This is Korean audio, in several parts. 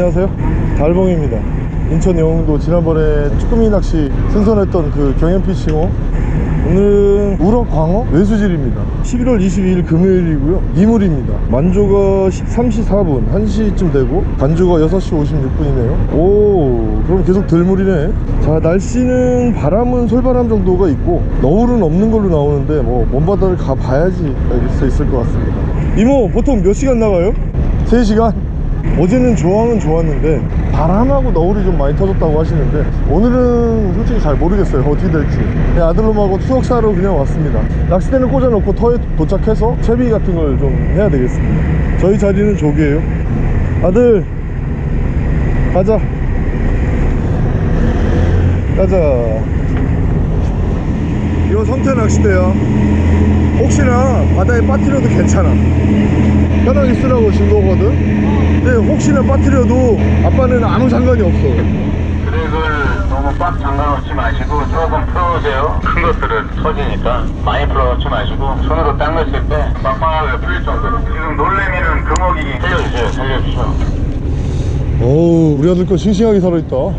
안녕하세요. 달봉입니다. 인천 영흥도 지난번에 쭈꾸미 낚시 생선했던 그 경연피싱호. 오늘은 우럭 광어 외수질입니다. 11월 22일 금요일이고요. 이물입니다. 만조가 3시 4분 1시쯤 되고 간주가 6시 56분이네요. 오 그럼 계속 들물이네. 자 날씨는 바람은 솔바람 정도가 있고 너울은 없는 걸로 나오는데 뭐 먼바다를 가봐야지 알 수 있을 것 같습니다. 이모 보통 몇 시간 나가요? 3시간? 어제는 조항은 좋았는데 바람하고 너울이 좀 많이 터졌다고 하시는데 오늘은 솔직히 잘 모르겠어요. 어떻게 될지. 그냥 아들놈하고 추억 사러 그냥 왔습니다. 낚싯대는 꽂아놓고 터에 도착해서 채비 같은 걸 좀 해야 되겠습니다. 저희 자리는 저기에요. 아들 가자. 가자. 이거 성태 낚싯대야. 혹시나 바다에 빠뜨려도 괜찮아. 편하게 쓰라고 준 거거든 혹시나 빠뜨려도 아빠는 아무 상관이 없어 드랙을 너무 빡 잠가놓지 마시고 조금 풀어오세요. 큰 것들은 터지니까 많이 풀어놓지 마시고 손으로 당겼을 때 빵빵하게 풀릴 정도로. 지금 놀래미는 금어기 살려주세요. 살려주세요. 어우 우리 아들 거 싱싱하게 살아있다 어잘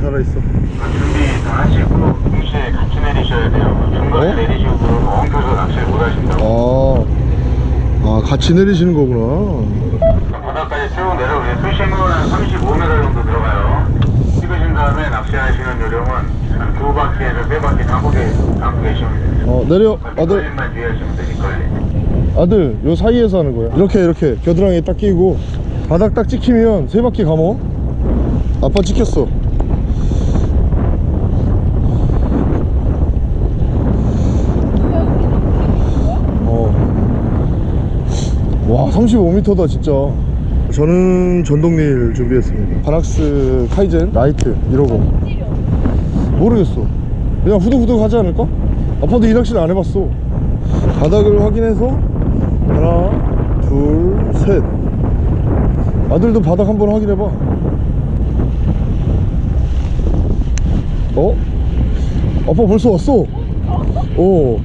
살아있어 준비 다 하시고 동시에 같이 내리셔야 돼요. 중간에 어? 내리시고 엉켜서 낚시를 못 하신다고. 아, 아 같이 내리시는 거구나 바닥까지 쭉 내려오세요. 수심은 한 35m 정도 들어가요. 찍으신 다음에 낚시하시는 요령은 한두 바퀴에서 세 바퀴 담고, 계- 담고 계시면 돼요. 어 내려 아들. 아들 요 사이에서 하는 거야 이렇게 이렇게 겨드랑이 딱 끼고 바닥 딱 찍히면 세 바퀴 감어 아빠 찍혔어 어 와 35m다 진짜 저는 전동릴 준비했습니다 바낙스 카이젠 라이트 이러고 모르겠어 그냥 후두후두 하지 않을까? 아빠도 이 낚시를 안 해봤어 바닥을 확인해서 하나 둘셋 아들도 바닥 한번 확인해봐 어? 아빠 벌써 왔어 오.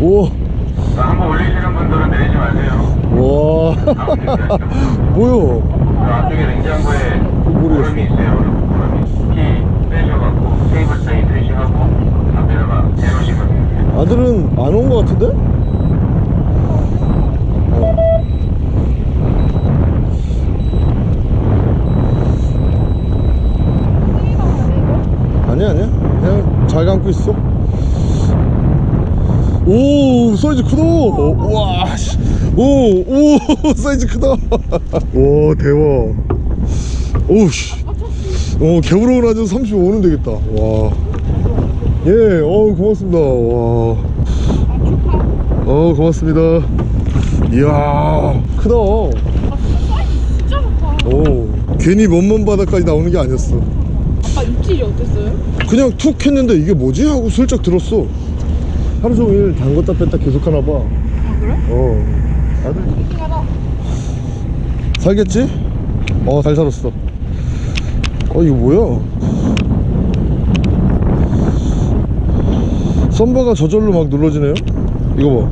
오. 자, 한번 올리시는 분들은 내리지 마세요. 와. 뭐야? 그 앞쪽에 냉장고에. 얼음이 있어요. 얼음, 얼음이. 키 빼셔갖고 테이블 사이 드시하고 앞에다가 내놓으시면 돼요. 아들은 안 온 것 같은데? 어. 아니야 아니야 그냥 잘 감고 있어 오 사이즈 크다 와 씨. 오, 오 사이즈 크다 와 대박 오우씨 어 개울어울 아주 35는 되겠다 와 예, 어 고맙습니다. 와. 어, 고맙습니다. 이야, 크다. 오, 괜히 먼먼 바다까지 나오는 게 아니었어. 아까 입질이 어땠어요? 그냥 툭 했는데 이게 뭐지? 하고 슬쩍 들었어. 하루 종일 담궜다 뺐다 계속 하나 봐. 아 그래? 어. 아들. 살겠지? 어, 잘 살았어. 어, 이거 뭐야? 썸바가 저절로 막 눌러지네요? 이거 봐.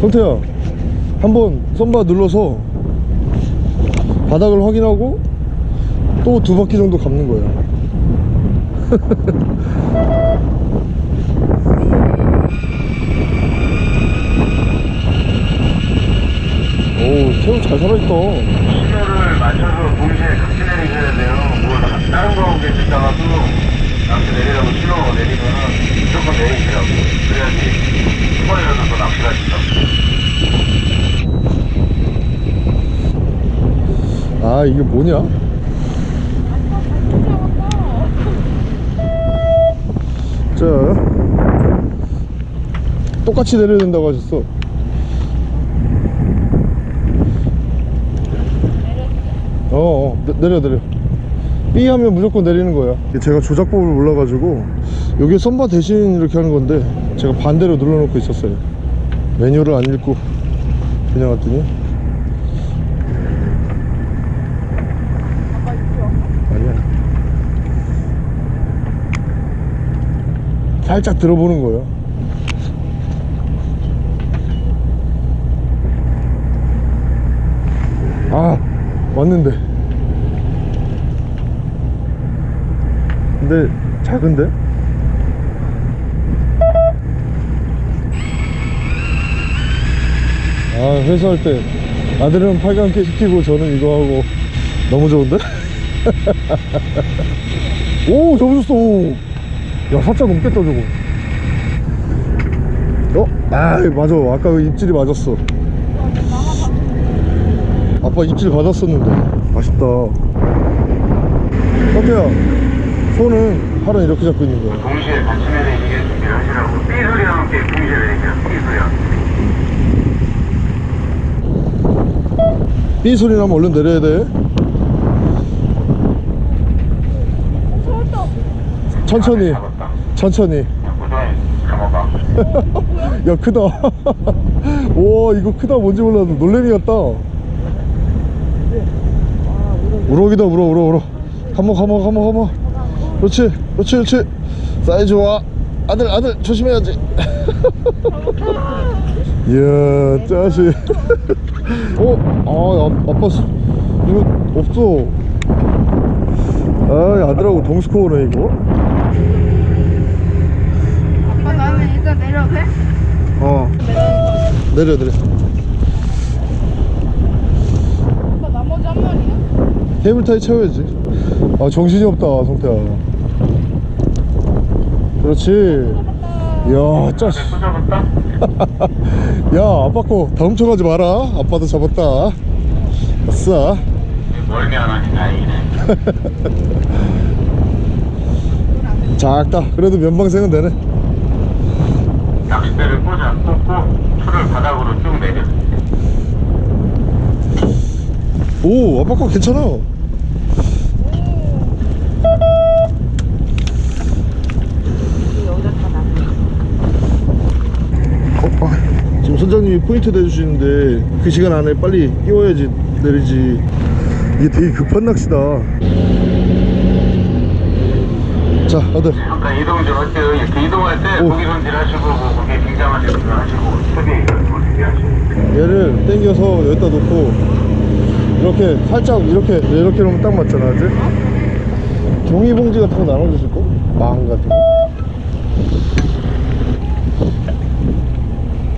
성태야, 한번 썸바 눌러서 바닥을 확인하고 또 두 바퀴 정도 감는 거야. 오, 새우 잘 살아있다. 시간을 맞춰서 동시에 같이 내리셔야 돼요. 뭐 다른 거 계시다가도 낚시 내리라고 신호 내리면은 무조건 내리시라고. 그래야지 한 번이라도 더 낚시가 있다고. 아, 이게 뭐냐? 자, 똑같이 내려야 된다고 하셨어. 어, 어 내, 내려 내려. B 하면 무조건 내리는 거야. 제가 조작법을 몰라가지고 여기 썸바 대신 이렇게 하는 건데 제가 반대로 눌러놓고 있었어요. 메뉴를 안 읽고 그냥 왔더니 살짝 들어보는 거예요 아 왔는데 근데 작은데? 아 회사할 때 아들은 팔감기 시키고 저는 이거 하고 너무 좋은데? 오 잡으셨어 야 살짝 넘겠다 저거 어? 아 맞아. 아까 그 입질이 맞았어. 아빠 입질 받았었는데. 맛있다. 어때요? 손은 팔은 이렇게 잡고 있는 거야? 동시에 같이 내리게 준비를 하시라고. 삐 소리와 함께 동시에 내리세요 삐 소리와 삐 소리 나면 얼른 내려야 돼. 천천히 천천히. 야 크다. 와 이거 크다. 뭔지 몰라도 놀래미 같다. 우럭이다 우럭 우럭 우럭. 가모 가모 가모 가모 그렇지 그렇지 그렇지. 사이즈 좋아. 아들 아들 조심해야지. 이야 짜식. 어? 아 아, 아빠 수- 이거 없어. 아 아들하고 동스코어네 이거 아빠 나는 일단 내려도 돼? 어. 내려 내려. 아빠 나머지 한 마리야? 케이블 타이 채워야지. 아 정신이 없다 성태야. 그렇지. 이야 짜식. 또 잡았다? 야 아빠 거 다음 쳐 가지 마라. 아빠도 잡았다. 아싸. 멀미 안 하니 다행이네. 작다. 그래도 면방생은 되네 낚싯대를 꽂아 꽂고 풀을 바닥으로 쭉 내려. 오 아빠 거 괜찮아. 어, 아, 선장님이 포인트 내주시는데 그 시간 안에 빨리 끼워야지 내리지. 이게 되게 급한 낚시다 자 아들 잠깐 이동 좀 할게요 이렇게 이동할 때 오. 고기 손질 하시고 뭐 고기 긴장하시고 그거 하시고 이거 준비하시고 얘를 당겨서 여기다 놓고 이렇게 살짝 이렇게 이렇게 놓으면 딱 맞잖아 그지? 종이봉지 같은 거 나눠주실 거? 망 같은 거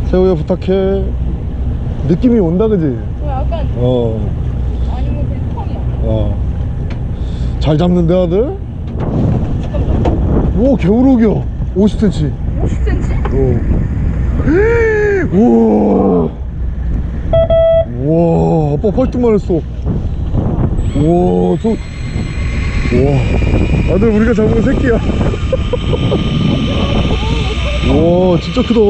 새우야 부탁해 느낌이 온다 그지? 저 약간 어, 아니면 그냥 턴이야 어. 잘 잡는데 아들? 오 개우럭이야 50cm 50cm? 어. 우와. 우와, 아빠 팔뚝만 했어. 우와, 저. 우와. 아들, 우리가 잡은 새끼야. 우와, 진짜 크다.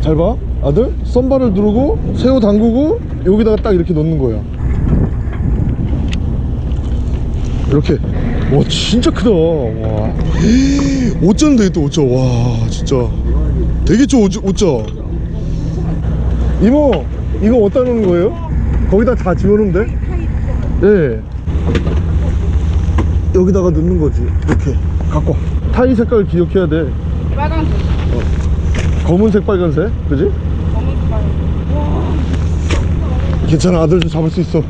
잘 봐. 아들, 썬바를 누르고, 새우 담그고, 여기다가 딱 이렇게 넣는 거야. 이렇게. 와, 진짜 크다. 와. 5점 되겠다, 5점. 와, 진짜. 되게 좋 5점. 이모, 이거 어디다 놓는 거예요? 거기다 다 집어넣으면 돼? 예. 여기다가 넣는 거지. 이렇게. 갖고 와. 타이 색깔 기억해야 돼. 빨간색 검은색, 빨간색. 그지? 검은색 빨간색 와 괜찮아. 아들도 잡을 수 있어.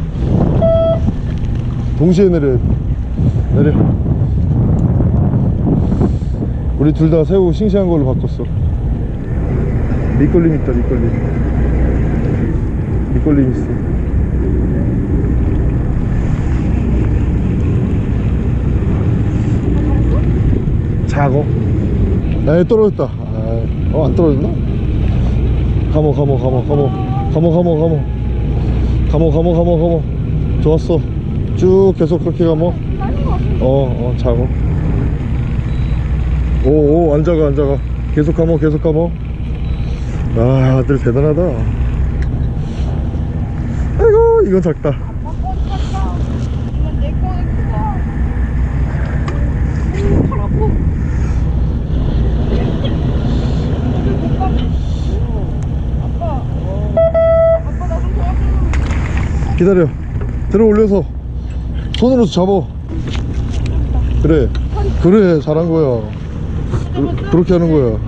동시에 내려. 내려. 우리 둘 다 새우 싱싱한 걸로 바꿨어. 밑걸림 있다, 밑걸림. 밑걸림 있어. 작어. 에 떨어졌다. 어, 안 떨어졌나? 가모, 가모, 가모, 가모. 가모, 가모, 가모. 가모, 가모, 가모, 가모. 좋았어. 쭉 계속 그렇게 가모. 어, 어, 작어. 오, 오, 앉아가, 앉아가. 계속 가모, 계속 가모. 아, 아들 대단하다. 아이고, 이건 작다. 기다려. 들어 올려서 손으로 잡어. 그래. 그래 잘한 거야. 그, 그렇게 하는 거야.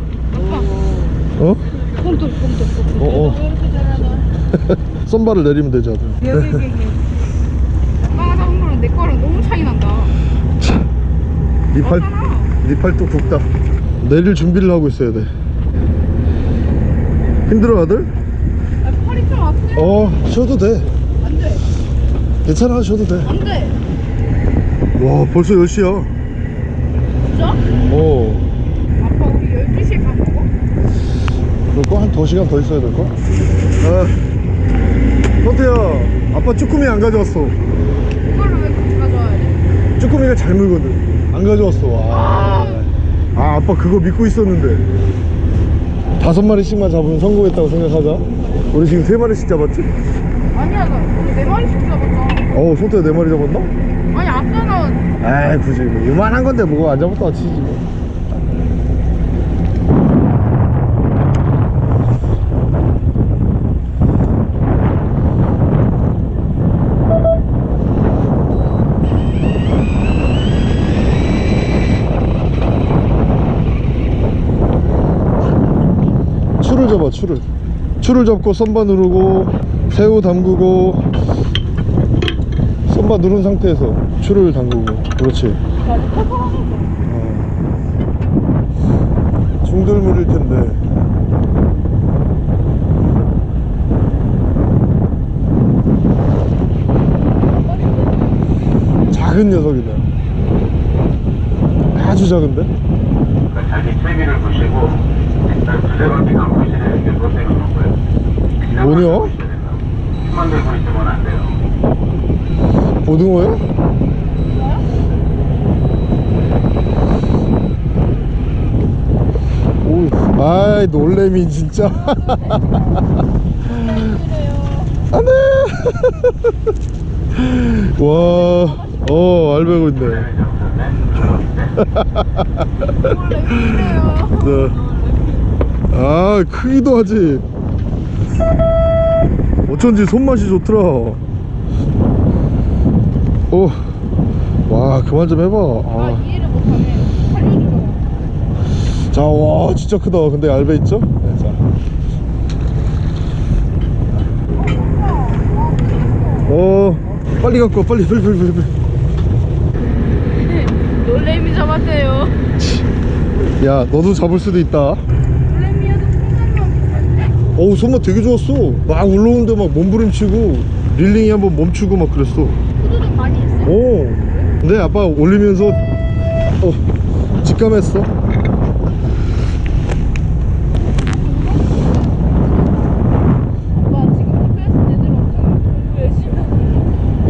어? 콩돌 어, 어. 선발을 내리면 되지 아들. 네, 네, 네, 내 거랑 너무 차이 난다. 네 팔, 네 팔뚝 굽다. 내릴 준비를 하고 있어야 돼. 힘들어 아들? 아, 팔이 좀 아프네. 어 쉬어도 돼. 안돼. 괜찮아 쉬어도 돼. 안돼. 돼와 벌써 10시야 진짜? 어 아빠 우리 12시에 밥 먹어? 그럴까? 한 2시간 더 있어야 될까? 아 선태야 아빠 쭈꾸미 안 가져왔어 이걸로 왜 가져와야 돼? 쭈꾸미가 잘 물거든 안 가져왔어 와. 아 아빠 그거 믿고 있었는데 다섯 마리씩만 잡으면 성공했다고 생각하자 우리 지금 세 마리씩 잡았지? 아니야, 나 오늘 네 마리씩 잡았잖아. 어우 손태야 네 마리 잡았나? 아까는 에이 굳이 뭐 요만한 건데 뭐가 안 잡았다 치지 뭐. 추를 잡아 추를 추를 잡고 썸바 누르고 새우 담그고 썸바 누른 상태에서 추를 담그고 그렇지. 어. 중들물일 텐데 작은 녀석이다 아주 작은데 그러니까 자기 세비를 보시고 일단 두세 바퀴 감고 되는 게 그것 때문인 거예요. 뭐냐? 힘만 들고 있으면 안 돼요. 고등어야? 오, 아이 놀래미 진짜. 안돼 와 어 알배고 있네. 네. 아 크기도 하지. 어쩐지 손맛이 좋더라 오, 와 그만 좀 해봐 아, 아. 이해를 못하네. 살려주잖아. 자, 와, 진짜 크다. 근데 얇아 있죠? 네, 자. 어, 빨리 갖고 와, 빨리, 빨리, 빨리, 빨리. 빨리. 놀래미 잡았대요. 야, 너도 잡을 수도 있다. 어우, 손맛 되게 좋았어. 막 올라오는데 막 몸부림치고, 릴링이 한번 멈추고 막 그랬어. 많이. 오. 근데 아빠 올리면서, 어, 직감했어.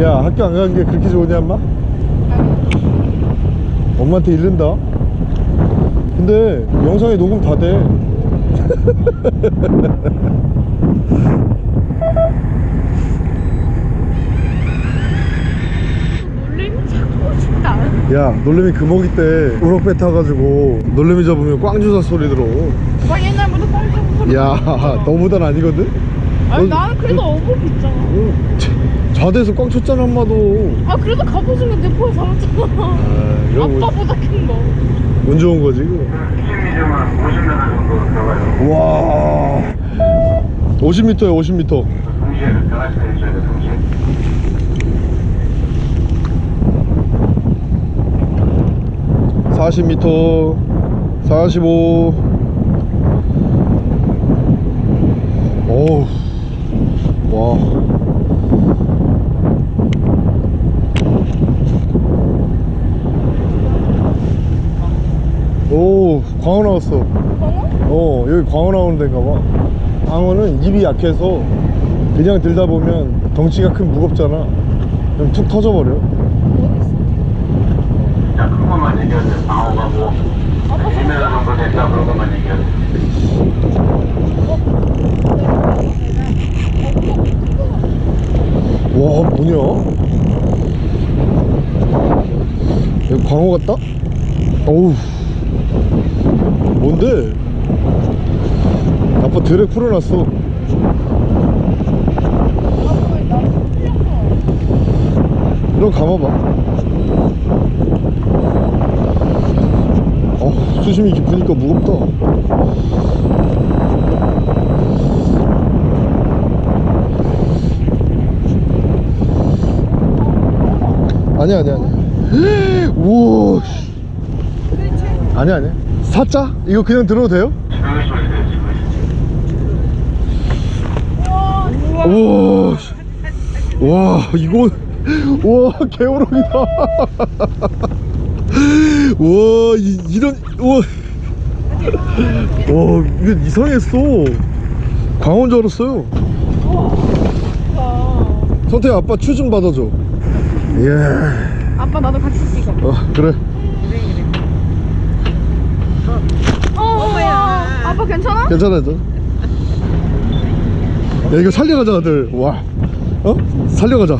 야, 학교 안 가는 게 그렇게 좋으냐, 엄마? 엄마한테 잃는다. 근데 영상에 녹음 다 돼. 야 놀래미 그 금어기 때 우럭배 타가지고 놀래미 잡으면 꽝주사 소리 들어. 막 옛날부터 꽝주사 소리 야 너보단 아니거든? 아니 나는 그래도 어복이 있잖아. 어, 응. 좌대에서 꽝 쳤잖아 엄마도. 아 그래도 갑오징어 내포에 잡았잖아. 아, 아빠보다 큰거. 운 좋은 거지 이거? 50m 정도 들어가요? 와. 50m에 50m 동시에 들어가셔야 돼요 40m 45 오우 와... 오, 광어 나왔어. 광어? 어, 여기 광어 나오는 데인가 봐. 광어는 입이 약해서 그냥 들다 보면 덩치가 큰 무겁잖아. 그럼 툭 터져버려. 자, 큰 것만 얘기하세요. 방어가 뭐, 1m 정도 된다 그런 것만 얘기하세요. 와 뭐냐? 여기 광어 같다? 어우 뭔데? 아빠 드랙 풀어놨어. 이런 감아봐 어 수심이 깊으니까 무겁다 아니야 아니야 아니야 우와 씨. 아니 아니 사자? 이거 그냥 들어도 돼요? 우와 씨. 와 이거 와 개우렁이다 와 이, 이런 우와. 와 이거 이상했어. 광어인 줄 알았어요. 선택 아빠 추 좀 받아줘. 예. 아빠 나도 같이 찍어. 어, 그래. 어, 아빠 괜찮아? 괜찮아 괜찮아. 야 이거 살려가자 아들. 와. 어? 살려가자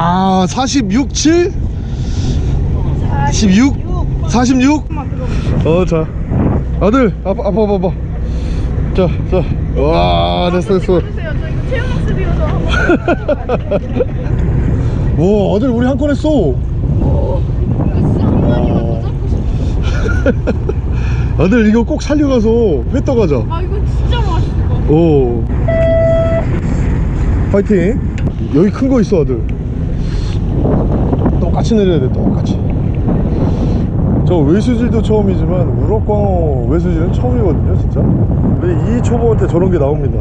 아 46, 7? 16? 46? 어자 아들 아빠 아빠 봐봐 자자와 됐어 됐어. 와 아들 우리 한 건 했어 싶어. 아들 이거 꼭 살려가서 회 떠가자 아 이거 진짜 맛있어. 오 파이팅 여기 큰 거 있어 아들 똑같이 내려야 돼 똑같이. 저 외수질도 처음이지만 우럭광어 외수질은 처음이거든요 진짜. 근데 이 초보한테 저런 게 나옵니다.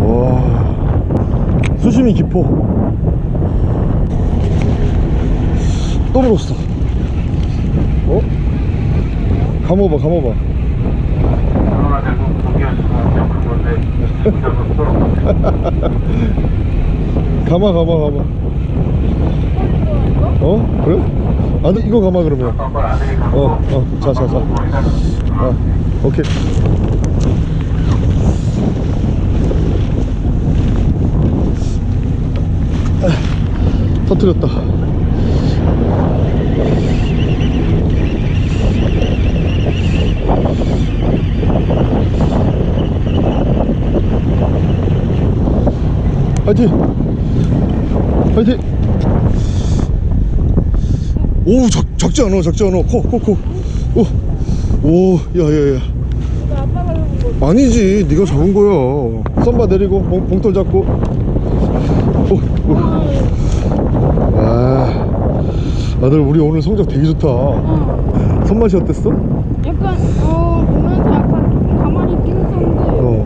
와. 수심이 깊어. 또 물었어 어? 감아봐 감아봐. 감아 감아 감아 어? 그래? 아들 이거 감아 그러면 어, 어, 자, 자, 자. 아, 오케이. 아, 터뜨렸다. 파이팅! 파이팅! 오 적, 적지 않아 적지 않아 코코코 오오 야야야 나 아빠가 잡은 거. 아니지 네가 잡은 거야 썸바 내리고 봉, 봉돌 잡고 오, 오. 아 아들 우리 오늘 성적 되게 좋다 어. 손맛이 어땠어? 약간 어 보면서 약간 가만히 있긴 했었는데. 어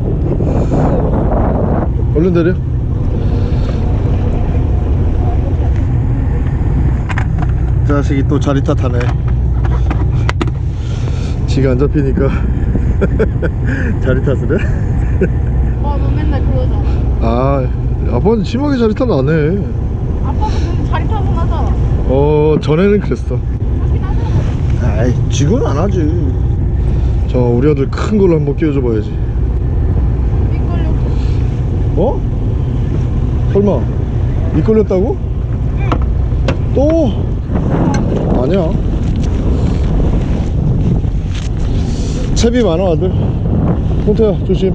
얼른 내려 자식이 또 자리 탓하네 지가 안 잡히니까 자리 탓을 해? 아너 맨날 그러잖아. 아 아빠는 심하게 자리 탓 안 해. 아빠도 좀 자리 타고 나잖아. 어 전에는 그랬어. 하잖아. 아이 지금은 안 하지. 저 우리 아들 큰 걸로 한번 끼워줘 봐야지. 어? 설마 이끌렸다고? 또? 아니야. 채비 많아 아들. 홍태야 조심.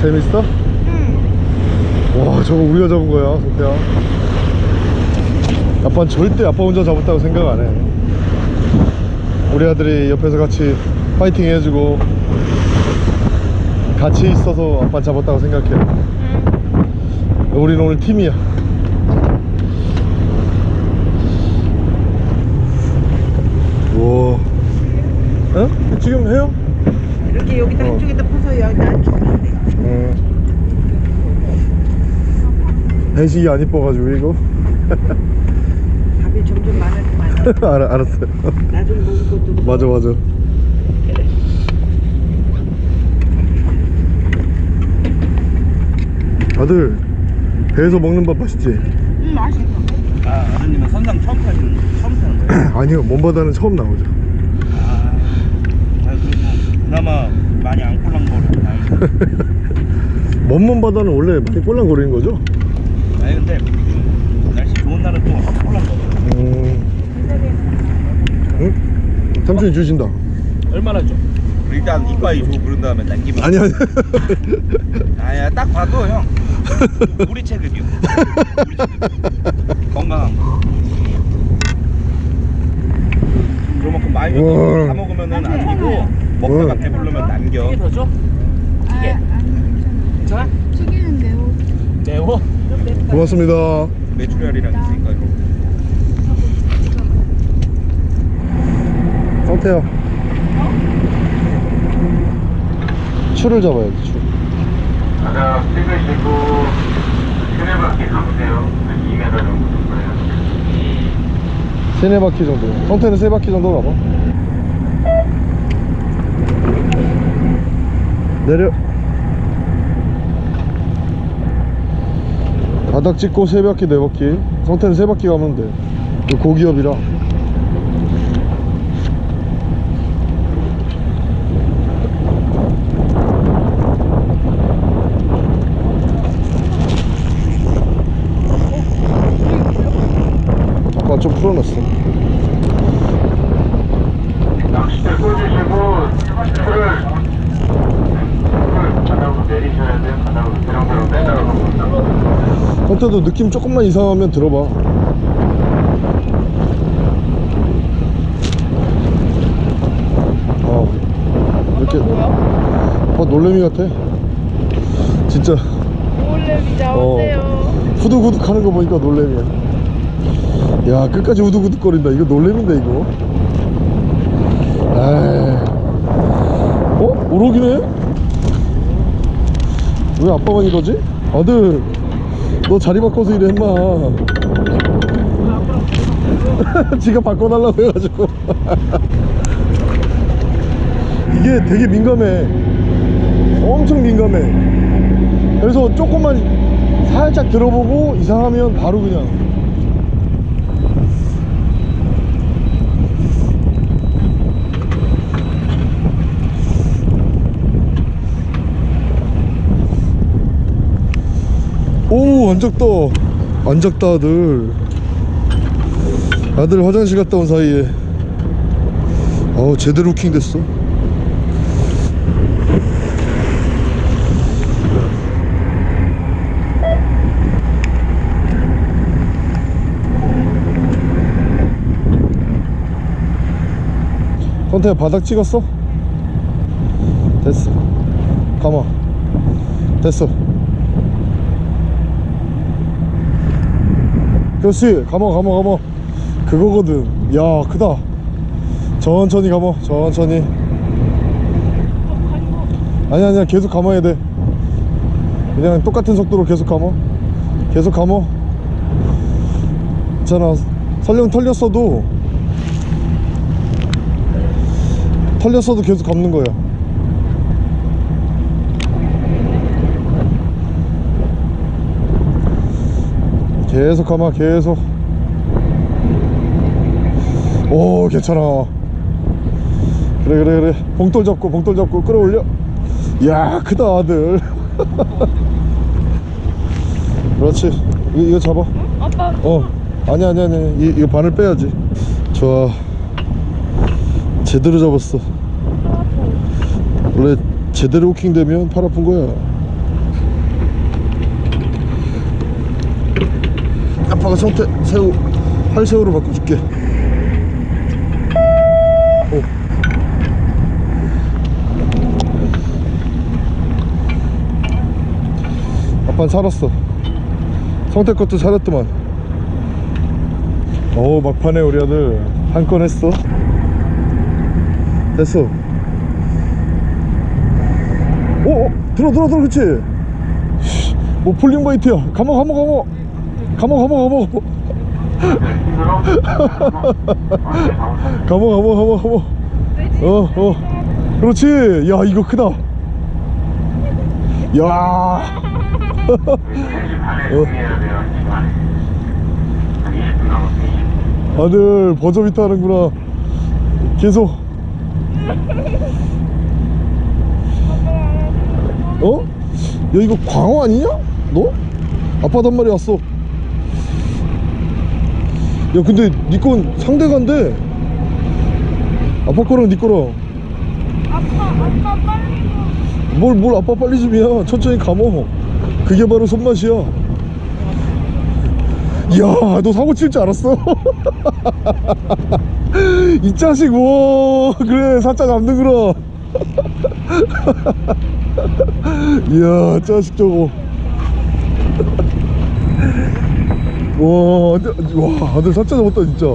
재밌어? 응. 와 저거 우리가 잡은 거야 성태야 아빠는 절대 아빠 혼자 잡았다고 생각 안해 우리 아들이 옆에서 같이 파이팅 해주고 같이 있어서 아빠 잡았다고 생각해 응. 우리는 오늘 팀이야 우와 어? 지금 해요? 이렇게 여기다 어. 한쪽에다 퍼서 여기다 앉히면 돼. 응 배식이 안 이뻐가지고 이거 밥이 점점 많아지면 알아, 알았어요 나중에 먹을 것도 맞아 맞아 아들 배에서 먹는 밥 맛있지? 응 맛있어. 아, 아드님은 선상 처음 타시는 처음 타는 거예요? 아니요 먼바다는 처음 나오죠 아, 아 그래도 그나마 많이 안 꼴랑거리고 다행이네. 먼 먼 바다는 원래 많이 꼴랑거리는 거죠? 아니 근데 날씨 좋은 날은 또 꼴랑거려. 음... 응? 삼촌이 주신다 얼마나 줘? 일단 이과에 주고 그런 다음에 남기면. 아니 아니 아야 딱 봐도 형. 우리 체급이요. 우리 체급. 건강한 거. 그만큼 많이. 다 먹으면은 아니고 먹다가 우와. 배부르면 남겨. 아, 괜찮아. 튀기는 매워. 매워? 고맙습니다 메추리알이랑 있으니까 이거 성태야 추를 잡아야지 추 바닥 찍으시고 세네 바퀴 감으세요. 한 2m 정도. 세네 바퀴 정도. 성태는 세 바퀴 정도 가봐. 내려. 바닥 찍고 세 바퀴 네 바퀴. 성태는 세 바퀴 가면 돼. 이거 고기업이라 아까 좀 풀어놨어 낚싯대 꽂으시고 풀을 풀을 바닥으로 내리셔야 돼요. 바닥으로 대롱대롱 성태도 느낌 조금만 이상하면 들어봐 어 이렇게 어 놀래미 같아 진짜 놀래미 어. 잡았네요. 후두구둑 하는 거 보니까 놀래미야 야 끝까지 후두구둑 거린다 이거 놀래미인데 이거 에이 어? 오록이네? 왜 아빠만 이러지? 아들 너 자리 바꿔서 이래 임마. 지가 바꿔달라고 해가지고. 이게 되게 민감해. 엄청 민감해. 그래서 조금만 살짝 들어보고 이상하면 바로 그냥 오 안작다 안작다 아들. 아들 화장실 갔다 온 사이에. 어우 제대로 킹 됐어. 컨테이너 바닥 찍었어? 됐어. 가마 됐어 그렇지 가마 가마 가마 그거거든. 야 크다. 천천히 가마 천천히. 아니 아니야 계속 감아야 돼. 그냥 똑같은 속도로 계속 감아 계속 감아 있잖아 설령 털렸어도 털렸어도 계속 감는 거야 계속 감아 계속. 오 괜찮아. 그래 그래 그래. 봉돌 잡고 봉돌 잡고 끌어올려. 야 크다 아들. 그렇지. 이거, 이거 잡아. 아빠. 어. 아니 아니 아니. 이, 이거 바늘 빼야지. 좋아. 제대로 잡았어. 원래 제대로 호킹 되면 팔 아픈 거야 아빠가 성태 새우 활새우로 바꿔줄게. 오. 아빠는 살았어. 성태 것도 살았더만. 오 막판에 우리 아들 한 건 했어. 됐어. 오, 오 들어 들어 들어 그렇지 씨, 뭐 falling bite야. 감어 감어 감어 감어 감어 감어 감어 감어 감어 감어 어 어 그렇지 야 이거 크다 야 3시 반에 준비해야 돼요. 1시 반에. 한 20분 남았어요. 20분. 아들 버저비트 하는구나 계속 어? 야 이거 광어 아니냐? 너? 아빠 단말이 왔어 야 근데 니건 상대간데. 아빠 거랑 니 거랑. 아빠 아빠 빨리 뭘, 뭘 아빠 빨리 좀이야 천천히 감어. 그게 바로 손맛이야. 이야 너 사고 칠 줄 알았어? 이 자식 와 그래 살짝 잡는구나 이야 자식 저거 와, 와, 아들 사짜 잡았다, 진짜.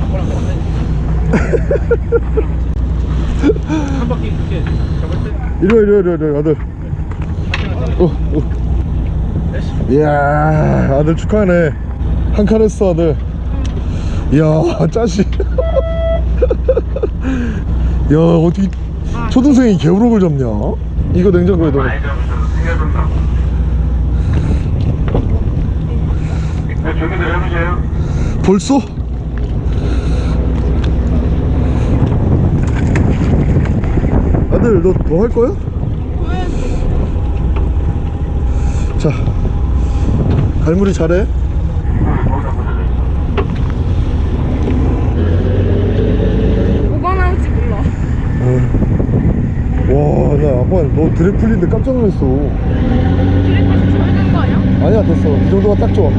아빠랑 같이. 한 바퀴 이렇게 잡을 때. 이리 와, 이리 와, 이리 와, 아들. 어, 어. 이야, 아들 축하하네. 한 칸 했어, 아들. 이야, 짜식. 야, 어떻게 초등생이 개우럭을 잡냐? 이거 냉장고에 넣어. 네. 벌써? 아들 너더할 거야? 자 갈무리 잘해 뭐가 나올지 몰라. 아빠 너 드랩 풀린데 깜짝 놀랐어. 드래프트 줘야 되는 거 아니야? 아니야 됐어. 이 정도가 딱 좋아. 늦지?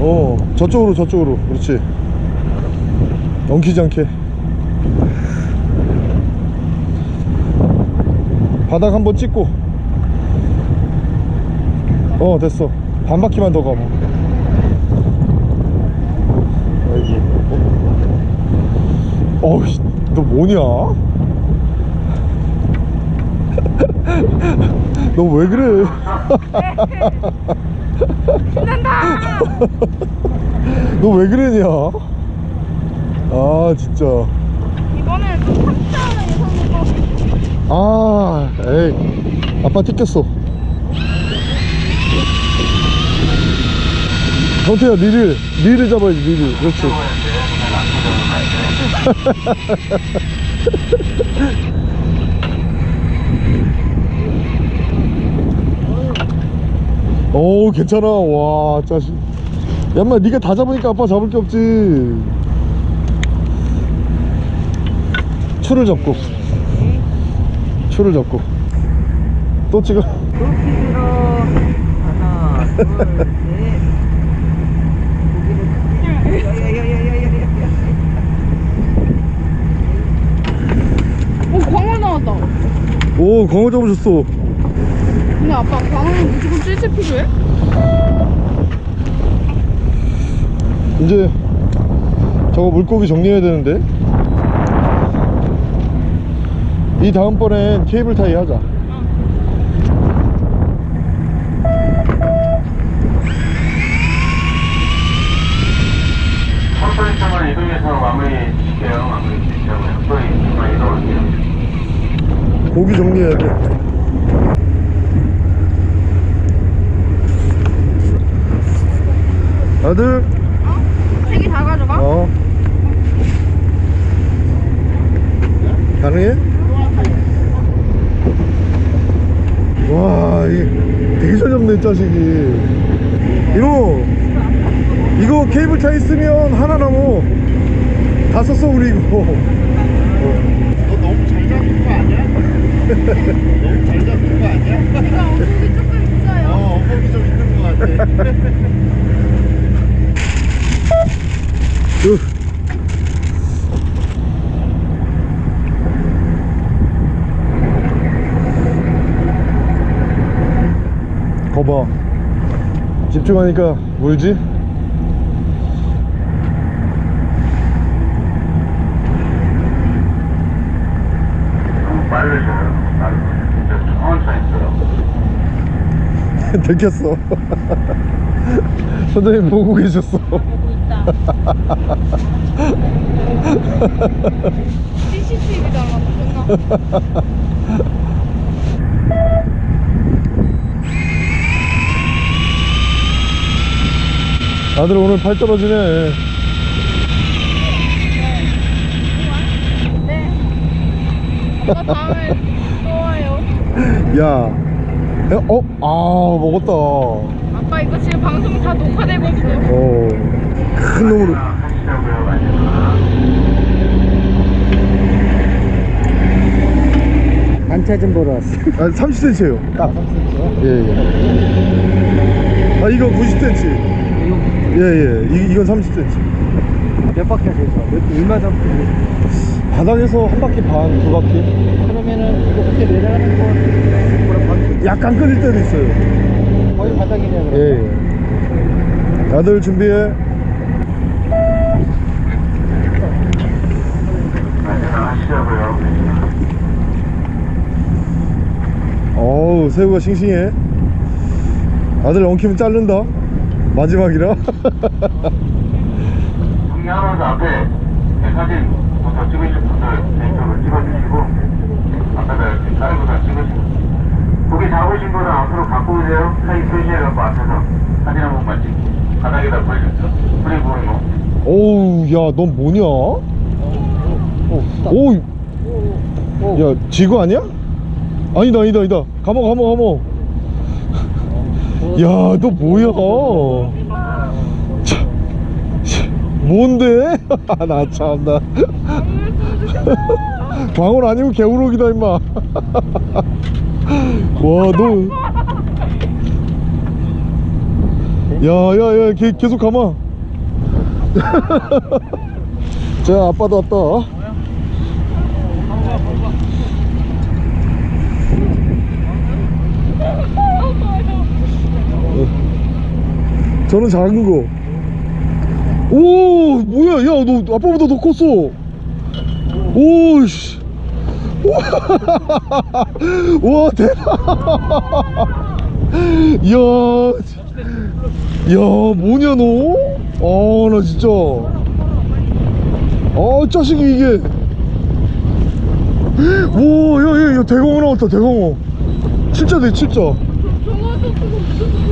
어 저쪽으로 저쪽으로. 그렇지. 엉키지 않게. 바닥 한번 찍고. 어 됐어. 반 바퀴만 더 가봐. 아이고. 어? 어이씨 너 뭐냐? 너 왜 그래? 너왜 그러냐? 아 진짜. 이번에는 좀 탁자는 예상인 거. 아 에이 아빠 뜯겼어. 경태야 니를 니를 잡아야지 니를. 그렇지 오 괜찮아. 와 짜식. 야 인마 니가 다 잡으니까 아빠 잡을 게 없지. 추를 잡고. 추를 잡고. 또 찍어. 하나 둘셋 고기를 야야야야야야 오 광어 나왔다. 오 광어 잡으셨어 근데 아빠 광어는 무조건 찔찔 필요해? 이제 저거 물고기 정리해야 되는데 이 다음번엔 케이블 타이 하자 천만 이동해서 마무리 지게요. 마무리 지시하고요. 또 이만 이동할게요. 고기 정리해야 돼 아들 세개 다 가져가? 어 가능해? 와 이게 되게 잘 잡네 자식이 이거 이거 케이블 차 있으면 하나 남어 다 썼어 우리 이거 너 너무 잘 잡은 거 아니야? 너무 잘 잡은 거 아니야? 제가 엉덩이 조금 있어요. 어, 엉덩이 좀 있는 거 같아. 으. 거봐 집중하니까 물지? 너무 빠르셔요. 빠르. 천천히 들어. 들켰어 선생님 보고 계셨어 보고 있다. CCTV 달라고 끝나. 아들 오늘 팔 떨어지네 네. 아빠 다음에 또 와요. 야 야, 어? 아 먹었다 아빠 이거 지금 방송 다 녹화되고 있어. 어 큰 놈으로 하시자고요. 마지막. 반차 좀 보러 왔어. 아 30cm예요 딱 30cm. 예예 아 이거 90cm 예예 이, 이건 30cm 몇 바퀴 하세요? 몇, 얼마 정도? 바닥에서 한 바퀴 반, 두 바퀴 그러면은 이거 그때 내려가는 거 뭐라 반 약간 끊을 때도 있어요 거의 바닥이네요. 그럼. 예, 예. 다들 준비해. 어우 새우가 싱싱해 아들 엉키면 자른다 마지막이라 앞에 내 사진 부터 찍으실 분들 개인적으로 찍어주시고 앞에다 이렇게 사인부터 찍으시고. 고기 잡으신 거는 앞으로 갖고 오세요. 사인 표시해갖고 앞에서. 사진 한 번만 찍고. 바닥에다 뿌리셨죠? 뿌리 부은 거. 어우 야넌 뭐냐? 오우. 야 지구 아니야? 아니다 아니다 아니다. 감어 감어 감어 야너 뭐야 뭔데? 나 참나 광원 아니고 개우럭이다 임마 와너 야야야 계속 감아 자 아빠도 왔다 어. 저는 작은 거. 오, 뭐야, 야, 너 아빠보다 더 컸어. 오, 씨. 와, 대박. 이야, 야, 뭐냐, 너? 아, 나 진짜. 아, 짜식이 이게. 와, 야, 대광어 나왔다, 대광어. 진짜 돼, 진짜.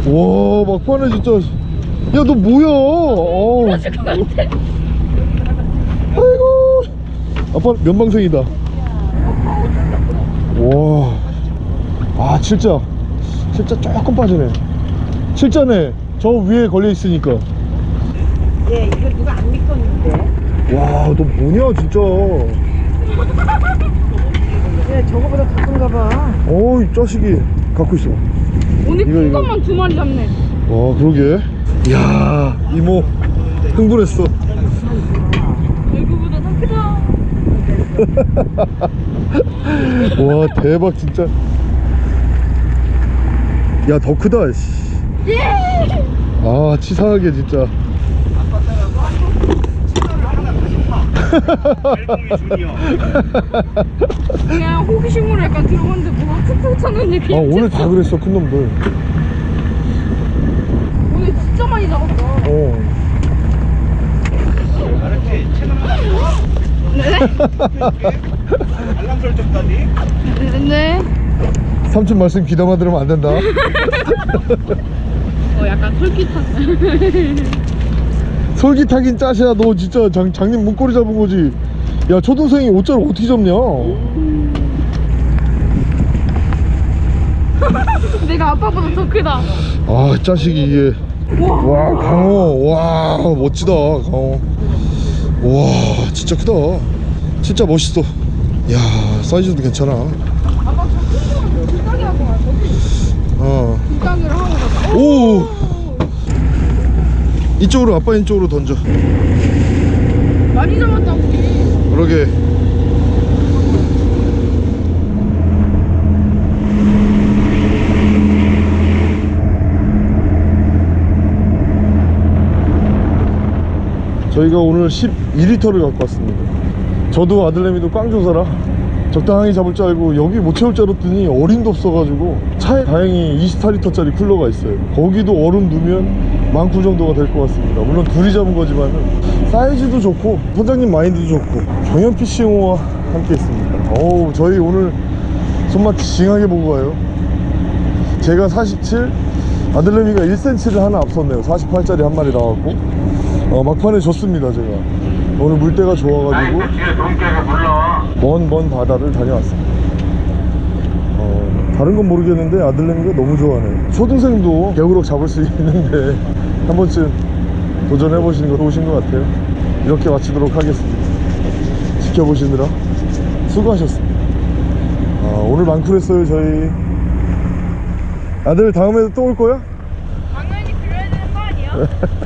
와 막판에 진짜 야 너 뭐야? 어. 아이고. 아빠 면방생이다. 와아 진짜 진짜 조금 빠지네. 진짜네. 저 위에 걸려 있으니까. 예, 이거 누가 안 믿겠는데? 와 너 뭐냐 진짜. 예, 저거보다 더 큰가 봐. 어이 자식이 갖고 있어. 오늘 큰. 것만 두 마리 잡네. 와 그러게 야 이모 흥분했어. 얼굴보다 더 크다. 와 대박 진짜. 야 더 크다 씨. 아 치사하게 진짜. 그냥 호기심으로 약간 들어갔는데 뭐가 툭툭 쳤는데 아 오늘 다 그랬어 큰 놈들 오늘 진짜 많이 잡았다. 어 알람 설정까지 네. 삼촌 말씀 귀담아 들으면 안 된다. 어 약간 솔깃한. 솔깃하긴 짜시야. 너 진짜 장, 장님 문고리 잡은 거지. 야 초등생이 옷자를 어떻게 잡냐? 내가 아빠보다 더 크다. 아 자식이 이게 와 강호. 와 멋지다 강호. 와 진짜 크다. 진짜 멋있어. 야 사이즈도 괜찮아. 어. 오. 이쪽으로 아빠 이쪽으로 던져. 많이 잡았다 우리. 그러게 저희가 오늘 12리터를 갖고 왔습니다. 저도 아들내미도 꽝조사라 적당히 잡을 줄 알고 여기 못 채울 줄 알았더니 어림도 없어가지고 차에 다행히 24리터짜리 쿨러가 있어요. 거기도 얼음 넣으면 만쿠 정도가 될 것 같습니다. 물론 둘이 잡은 거지만 사이즈도 좋고 선장님 마인드도 좋고 경연피싱호와 함께 했습니다. 어우 저희 오늘 손맛 징하게 보고 가요. 제가 47 아들내미가 1cm를 하나 앞섰네요. 48짜리 한 마리 나왔고 어, 막판에 졌습니다 제가 오늘 물때가 좋아가지고 나이트 뒤에 돈깨서 불러. 먼먼 바다를 다녀왔습니다. 어, 다른 건 모르겠는데 아들내미가 너무 좋아하네요. 초등생도 개우럭 잡을 수 있는데 한 번쯤 도전해 보시는 거 좋으신 것 같아요. 이렇게 마치도록 하겠습니다. 지켜보시느라 수고하셨습니다. 아, 오늘 많구랬어요 저희. 아들 다음에도 또 올 거야? 당연히 그래야 되는 거 아니야?